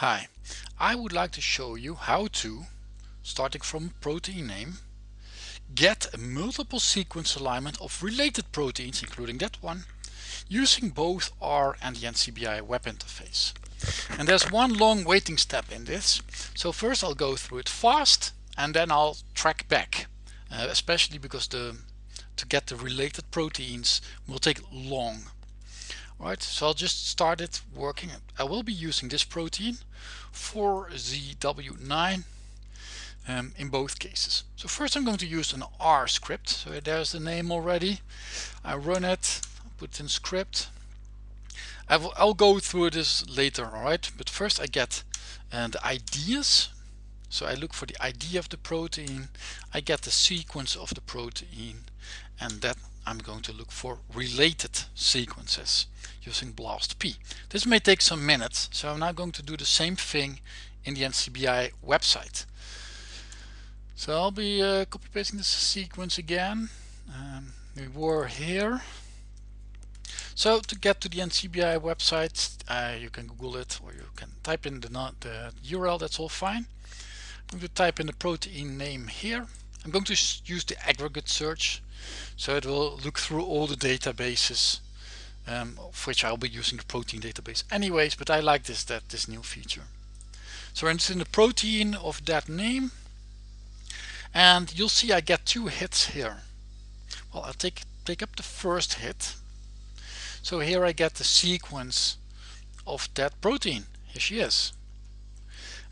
Hi, I would like to show you how to, starting from protein name, get a multiple sequence alignment of related proteins, including that one, using both R and the NCBI web interface. And there's one long waiting step in this. So first I'll go through it fast and then I'll track back, uh, especially because the to get the related proteins will take long right? So I'll just start it working. I will be using this protein for ZW9 um, in both cases. So first I'm going to use an R script. So there's the name already. I run it put in script. I will, I'll go through this later alright but first I get uh, the IDs. So I look for the ID of the protein. I get the sequence of the protein. And that I'm going to look for related sequences using BLASTP. This may take some minutes, so I'm now going to do the same thing in the NCBI website. So I'll be uh, copy pasting this sequence again. Um, we were here. So to get to the NCBI website, uh, you can Google it or you can type in the, the URL, that's all fine. I'm going to type in the protein name here. I'm going to use the aggregate search so it will look through all the databases um, of which I'll be using the protein database anyways but I like this that this new feature. So it's in the protein of that name. And you'll see I get two hits here. Well I'll take take up the first hit. So here I get the sequence of that protein. Here she is.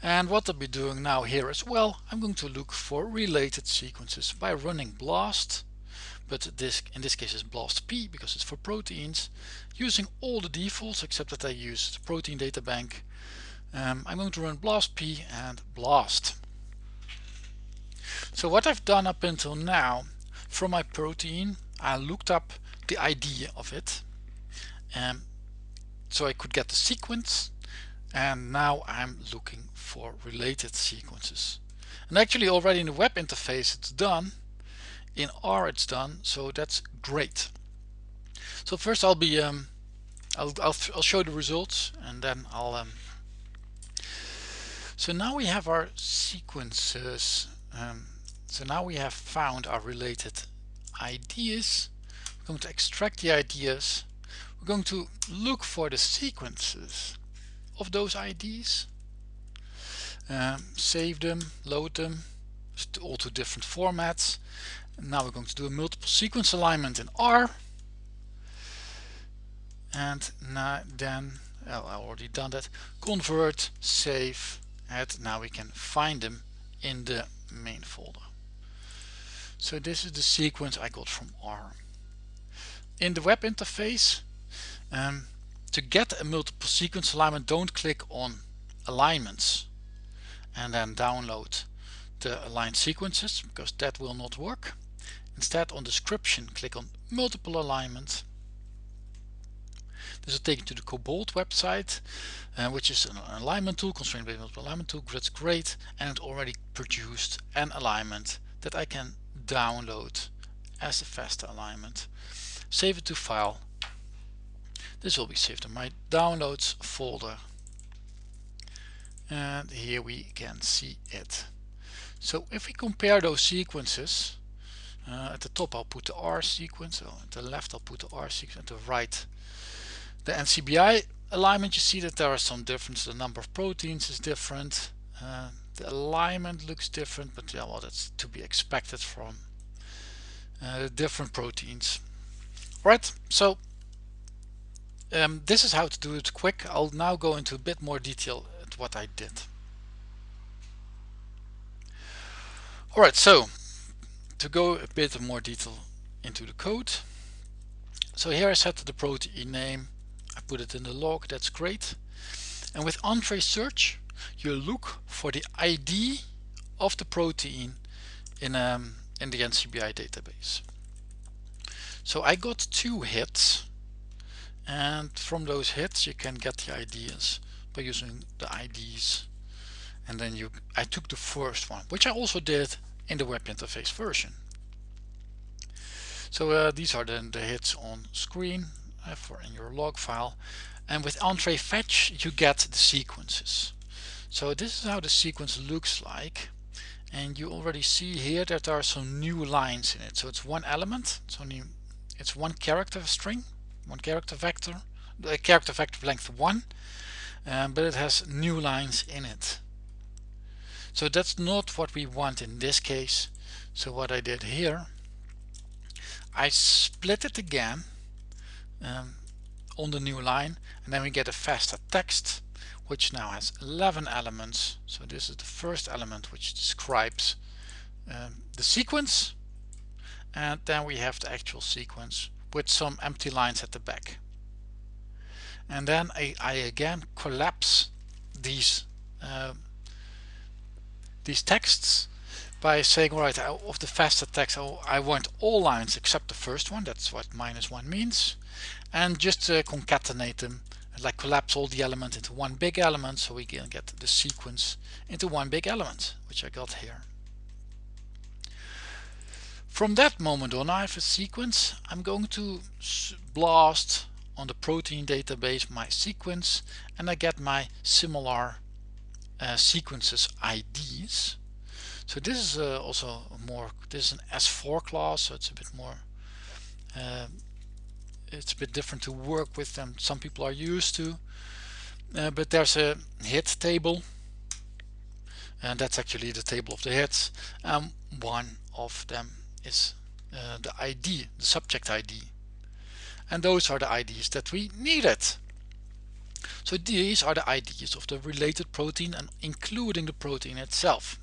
And what I'll be doing now here as well I'm going to look for related sequences by running blast but this in this case is BLASTP because it's for proteins. Using all the defaults except that I use the protein data bank um, I'm going to run BLASTP and blast. So what I've done up until now from my protein I looked up the ID of it um, so I could get the sequence and now I'm looking for related sequences. And actually already in the web interface it's done in R it's done so that's great. So first I'll be um, I'll, I'll, I'll show the results and then I'll um, so now we have our sequences um, so now we have found our related IDs. We're going to extract the IDs. We're going to look for the sequences of those IDs um, save them load them all to different formats now we're going to do a multiple sequence alignment in R. And now then, well, I already done that. Convert, save, and now we can find them in the main folder. So this is the sequence I got from R. In the web interface, um, to get a multiple sequence alignment, don't click on alignments and then download the aligned sequences because that will not work. Instead on description click on multiple alignment. This will take you to the Cobalt website uh, which is an alignment tool, constraint based multiple alignment tool, that's great and it already produced an alignment that I can download as a FASTA alignment. Save it to file. This will be saved in my downloads folder and here we can see it. So if we compare those sequences uh, at the top I'll put the R sequence, so at the left I'll put the R sequence, at the right the NCBI alignment you see that there are some differences, the number of proteins is different, uh, the alignment looks different but yeah well that's to be expected from uh, different proteins. Right, so um, this is how to do it quick. I'll now go into a bit more detail at what I did. Alright, so to go a bit more detail into the code. So here I set the protein name. I put it in the log. That's great. And with Entrez search you look for the ID of the protein in um, in the NCBI database. So I got two hits. And from those hits you can get the IDs by using the IDs and then you I took the first one which I also did in the web interface version. So uh, these are then the hits on screen uh, for in your log file and with Entrez fetch you get the sequences. so this is how the sequence looks like and you already see here that there are some new lines in it so it's one element it's only it's one character string one character vector the character vector length 1 um, but it has new lines in it so that's not what we want in this case. So what I did here I split it again um, on the new line and then we get a FASTA text which now has 11 elements. So this is the first element which describes um, the sequence. And then we have the actual sequence with some empty lines at the back. And then I, I again collapse these uh, these texts by saying all right of the FASTA text oh, I want all lines except the first one that's what minus one means and just uh, concatenate them like collapse all the elements into one big element so we can get the sequence into one big element which I got here. From that moment on I have a sequence. I'm going to blast on the protein database my sequence and I get my similar uh, sequences IDs so this is uh, also more this is an S4 class so it's a bit more uh, it's a bit different to work with than some people are used to. Uh, but there's a hit table and that's actually the table of the hits and one of them is uh, the ID the subject ID and those are the IDs that we needed so these are the IDs of the related protein and including the protein itself.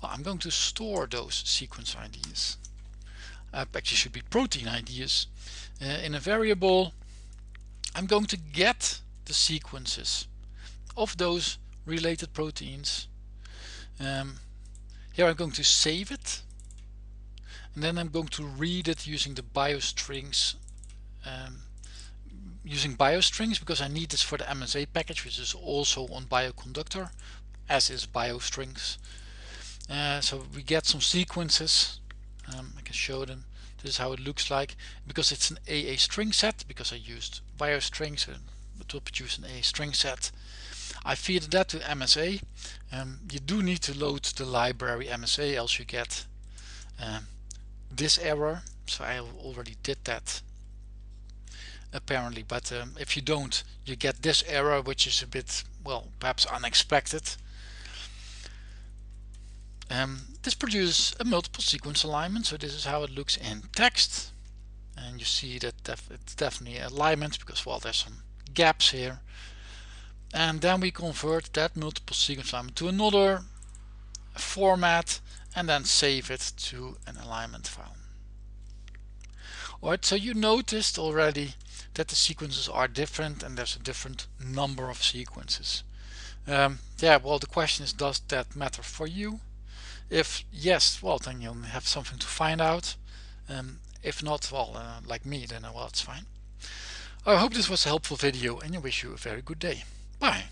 Well I'm going to store those sequence IDs uh, actually should be protein IDs uh, in a variable. I'm going to get the sequences of those related proteins. Um, here I'm going to save it. And then I'm going to read it using the biostrings um, using biostrings because I need this for the MSA package which is also on bioconductor as is biostrings. Uh, so we get some sequences. Um, I can show them. This is how it looks like. Because it's an AA string set because I used biostrings it will produce an AA string set. I feed that to MSA um, you do need to load the library MSA else you get um, this error. So I already did that apparently but um, if you don't you get this error which is a bit well perhaps unexpected. Um, this produces a multiple sequence alignment so this is how it looks in text. And you see that def it's definitely alignment because well there's some gaps here. And then we convert that multiple sequence alignment to another format and then save it to an alignment file. Alright, so you noticed already that the sequences are different and there's a different number of sequences. Um, yeah, well the question is does that matter for you? If yes, well then you'll have something to find out. Um, if not, well, uh, like me, then uh, well, it's fine. I hope this was a helpful video and I wish you a very good day. Bye.